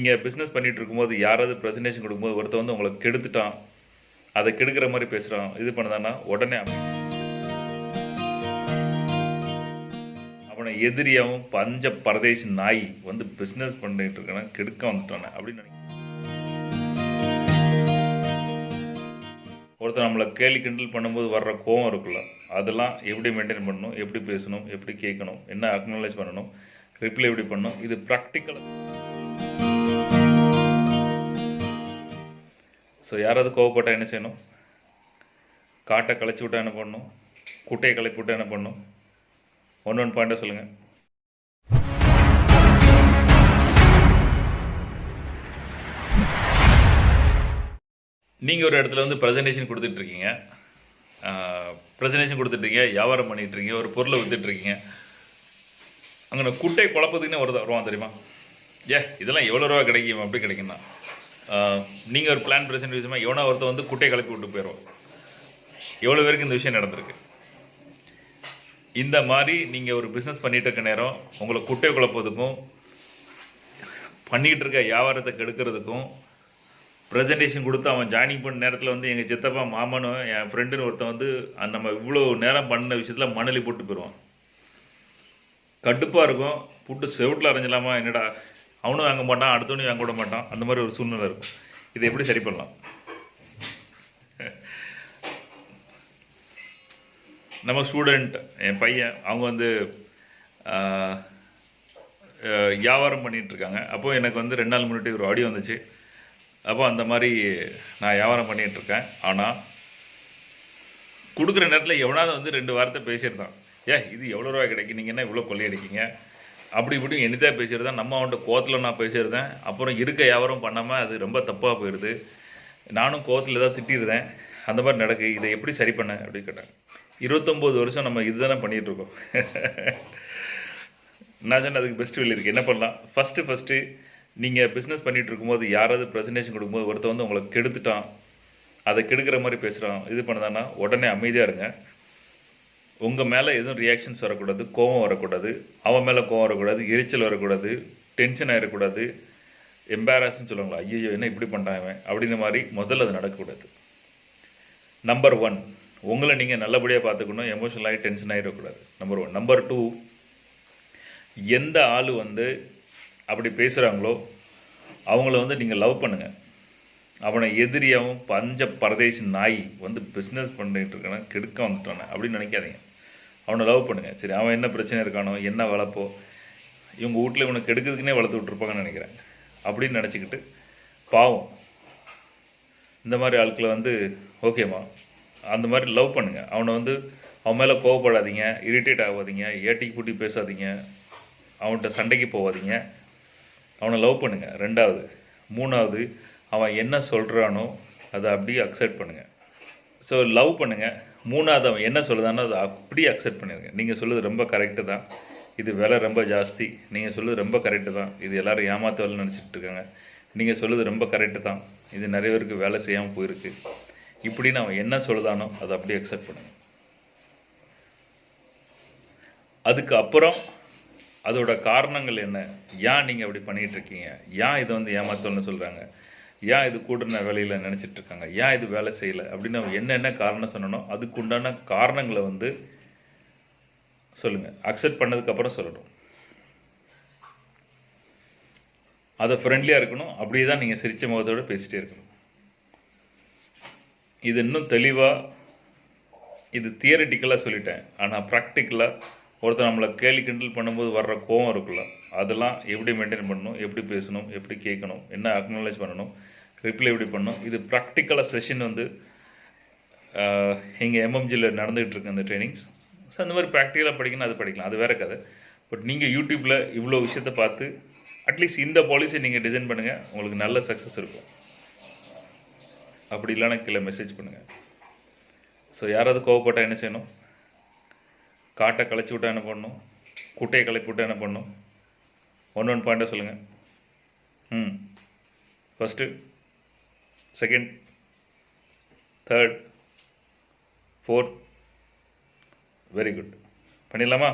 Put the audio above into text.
நீங்கள் பிஸ்னஸ் பண்ணிட்டு இருக்கும்போது யாராவது ப்ரெசன்டேஷன் கொடுக்கும்போது ஒருத்தர் வந்து உங்களை கெடுத்துட்டான். அதை கெடுக்கிற மாதிரி பேசுகிறான் இது பண்ணதான்னா உடனே அவனை எதிரியாவும் பஞ்ச பரதேசி நாய் வந்து பிஸ்னஸ் பண்ணிட்டு இருக்கான கெடுக்க வந்துட்டானே அப்படின்னு நினைக்கிறேன். ஒருத்தர் நம்மளை கேலி கிண்டல் பண்ணும்போது வர்ற கோவம் இருக்குல்ல அதெல்லாம் எப்படி மெயின்டைன் பண்ணணும் எப்படி பேசணும் எப்படி கேட்கணும் என்ன அக்னாலேஜ் பண்ணணும் ரிப்ளை எப்படி பண்ணணும் இது ப்ராக்டிக்கல் ஸோ யாராவது கோவப்பட்டா என்ன செய்யணும்? காட்டை களைச்சி விட்டா என்ன பண்ணணும் குட்டையை களைப்பி விட்டா என்ன பண்ணணும் ஒன் ஒன் பாயிண்டாக சொல்லுங்கள் நீங்கள் ஒரு இடத்துல வந்து ப்ரெசன்டேஷன் கொடுத்துட்ருக்கீங்க. ப்ரெசன்டேஷன் கொடுத்துட்ருக்கீங்க. வியாபாரம் பண்ணிகிட்ருக்கீங்க இருக்கீங்க ஒரு பொருளை வித்துட்ருக்கீங்க. அங்கே குட்டை குழப்பத்துக்குன்னு வருது வருவான் தெரியுமா? ஏ இதெல்லாம் எவ்வளோ ரூபா கிடைக்கும்? அப்படி கிடைக்கும்னா நீங்கள் ஒரு பிளான் ப்ரெசென்ட் விஷயமா எவனோ ஒருத்தர் வந்து குட்டையை கலப்பி விட்டு போயிடுவோம் எவ்வளோ பேருக்கு இந்த விஷயம் நடந்திருக்கு? இந்த மாதிரி நீங்கள் ஒரு பிஸ்னஸ் பண்ணிட்டு இருக்க நேரம் உங்களை குட்டை குழப்பதுக்கும் பண்ணிக்கிட்டு இருக்க வியாபாரத்தை கெடுக்கிறதுக்கும் ப்ரெசன்டேஷன் கொடுத்து அவன் ஜாயினிங் பண்ண நேரத்தில் வந்து எங்கள் சித்தப்பா மாமனும் என் ஃப்ரெண்டுன்னு ஒருத்தன் வந்து அந்த நம்ம இவ்வளோ நேரம் பண்ண விஷயத்தில் மணலி போட்டு போயிடுவான். கடுப்பாக இருக்கும். புட்டு செவுட்டில் அரைஞ்சலாமா என்னடா? அவனும் வாங்க மாட்டான் அடுத்தவனையும் வாங்க விட மாட்டான். அந்த மாதிரி ஒரு சூழ்நிலை இருக்கும். இதை எப்படி சரி பண்ணலாம்? நம்ம ஸ்டூடெண்ட் என் பையன் அவங்க வந்து வியாபாரம் பண்ணிகிட்ருக்காங்க அப்போது எனக்கு வந்து ரெண்டு நாள் முன்னாடி ஒரு ஆடியோ வந்துச்சு. அப்போ அந்த மாதிரி நான் வியாபாரம் பண்ணிகிட்ருக்கேன் ஆனால் கொடுக்குற நேரத்தில் எவனாவது வந்து ரெண்டு வாரத்தை பேசியிருந்தான். ஏ இது எவ்வளோ ரூபாய் கிடைக்கும் நீங்கள் என்ன இவ்வளோ கொள்ளையடிக்கீங்க? அப்படி இப்படி எனிதாக பேசியிருந்தேன் நம்ம அவன்கிட்ட கோத்தில் நான் பேசியிருந்தேன். அப்புறம் இருக்க வியாபாரம் பண்ணாமல் அது ரொம்ப தப்பாக போயிடுது நானும் கோத்தில் தான் திட்டிருந்தேன். அந்த மாதிரி நடக்கு இதை எப்படி சரி பண்ண அப்படின்னு கேட்டாங்க. இருபத்தொம்போது வருஷம் நம்ம இதுதானே பண்ணிகிட்ருக்கோம் நான் சொன்ன அதுக்கு பெஸ்ட் வெளியே இருக்குது என்ன பண்ணலாம்? ஃபஸ்ட்டு ஃபஸ்ட்டு நீங்கள் பிஸ்னஸ் பண்ணிகிட்டு இருக்கும்போது யாராவது ப்ரெசன்டேஷன் கொடுக்கும்போது ஒருத்தன் வந்து உங்களை கெடுத்துட்டான். அதை கெடுக்கிற மாதிரி பேசுகிறான் இது பண்ணதான்னா உடனே அமைதியாக இருங்க. உங்கள் மேலே எதுவும் ரியாக்ஷன்ஸ் வரக்கூடாது கோவம் வரக்கூடாது அவன் மேலே கோவம் வரக்கூடாது எரிச்சல் வரக்கூடாது டென்ஷன் ஆகிடக்கூடாது எம்பாரஸ்ன்னு சொல்லுவாங்களா ஐயோ என்ன இப்படி பண்ணிட்டான் இவன்? அப்படின்ற மாதிரி முதல்ல அது நடக்கக்கூடாது. நம்பர் ஒன் உங்களை நீங்கள் நல்லபடியாக பார்த்துக்கணும் எமோஷனல் ஆகி டென்ஷன் ஆகிடக்கூடாது நம்பர் ஒன் நம்பர் டூ எந்த ஆள் வந்து அப்படி பேசுகிறாங்களோ அவங்கள வந்து நீங்கள் லவ் பண்ணுங்கள் அவனை எதிரியாகவும் பஞ்ச பரதேசி நாய் வந்து பிஸ்னஸ் பண்ணிட்டு இருக்கான கெடுக்க வந்துட்டானே அப்படின்னு நினைக்காதீங்க. அவனை லவ் பண்ணுங்க. சரி அவன் என்ன பிரச்சனை இருக்கானோ என்ன வளர்ப்போ இவங்க வீட்டில் இவனை கெடுக்கிறதுக்குனே வளர்த்து விட்ருப்பாங்கன்னு நினைக்கிறேன். அப்படின்னு நினச்சிக்கிட்டு பாவம். இந்த மாதிரி ஆட்களை வந்து ஓகேம்மா அந்த மாதிரி லவ் பண்ணுங்கள் அவனை வந்து அவன் மேலே கோவப்படாதீங்க இரிட்டேட் ஆகாதீங்க ஏட்டிக்கு பூட்டி பேசாதீங்க அவன்கிட்ட சண்டைக்கு போகாதீங்க. அவனை லவ் பண்ணுங்கள் ரெண்டாவது. மூணாவது அவன் என்ன சொல்கிறானோ அதை அப்படியே அக்செப்ட் பண்ணுங்கள் ஸோ லவ் பண்ணுங்கள் மூணாவது அவன் என்ன சொல்லுதானோ அதை அப்படியே அக்செப்ட் பண்ணிடுங்க நீங்கள் சொல்லுது ரொம்ப கரெக்டு தான். இது விலை ரொம்ப ஜாஸ்தி. நீங்கள் சொல்லுது ரொம்ப கரெக்டு தான். இது எல்லோரும் ஏமாத்த வேலை நினச்சிட்டு இருக்காங்க. நீங்கள் சொல்லுது ரொம்ப கரெக்டு தான். இது நிறைய பேருக்கு வேலை செய்யாமல் போயிருக்கு. இப்படின்னு அவன் என்ன சொல்லுதானோ அதை அப்படியே அக்செப்ட் பண்ணுங்க. அதுக்கு அப்புறம் அதோட காரணங்கள் என்ன? ஏன் நீங்கள் அப்படி பண்ணிகிட்டு இருக்கீங்க? ஏன் இதை வந்து ஏமாத்தோன்னு சொல்கிறாங்க ஏன் இது கூடுன வேலையில் நினச்சிட்டு இருக்காங்க ஏன் இது வேலை செய்யலை? அப்படின்னு அவங்க என்னென்ன காரணம் சொன்னனோ அதுக்கு உண்டான காரணங்களை வந்து சொல்லுங்கள் அக்செப்ட் பண்ணதுக்கப்புறம் சொல்லணும் அதை ஃப்ரெண்ட்லியாக இருக்கணும். அப்படியே தான் நீங்கள் சிரிச்ச முகத்தோட பேசிகிட்டே இருக்கணும். இது இன்னும் தெளிவாக இது தியரட்டிக்கலாக சொல்லிட்டேன். ஆனால் ப்ராக்டிக்கலாக ஒருத்தர் நம்மளை கேலி கிண்டல் பண்ணும்போது வர்ற கோவம் இருக்குல்ல அதெல்லாம் எப்படி மெயின்டைன் பண்ணணும்? எப்படி பேசணும்? எப்படி கேட்கணும்? என்ன அக்னாலேஜ் பண்ணணும்? ரிப்ளை எப்படி பண்ணணும்? இது ப்ராக்டிக்கலாக செஷன் வந்து எங்கள் எம்எம்ஜியில் நடந்துகிட்ருக்கு அந்த ட்ரைனிங்ஸ் ஸோ அந்த மாதிரி ப்ராக்டிக்கலாக படிக்கணும் அது படிக்கலாம். அது வேற கதை. பட் நீங்கள் யூடியூப்பில் இவ்வளோ விஷயத்தை பார்த்து அட்லீஸ்ட் இந்த பாலிசி நீங்கள் டிசைன் பண்ணுங்கள் உங்களுக்கு நல்ல சக்ஸஸ் இருக்கும். அப்படி இல்லைனா கீழே மெசேஜ் பண்ணுங்கள் ஸோ யாராவது கோவப்பட்டால் என்ன செய்யணும்? காட்டை களைச்சி விட்டா என்ன பண்ணணும்? குட்டையை களைப்பி விட்டா என்ன பண்ணணும்? ஒன் ஒன் பாயிண்ட்டாக சொல்லுங்கள் ம். First second third fourth very good பண்ணிடலாமா?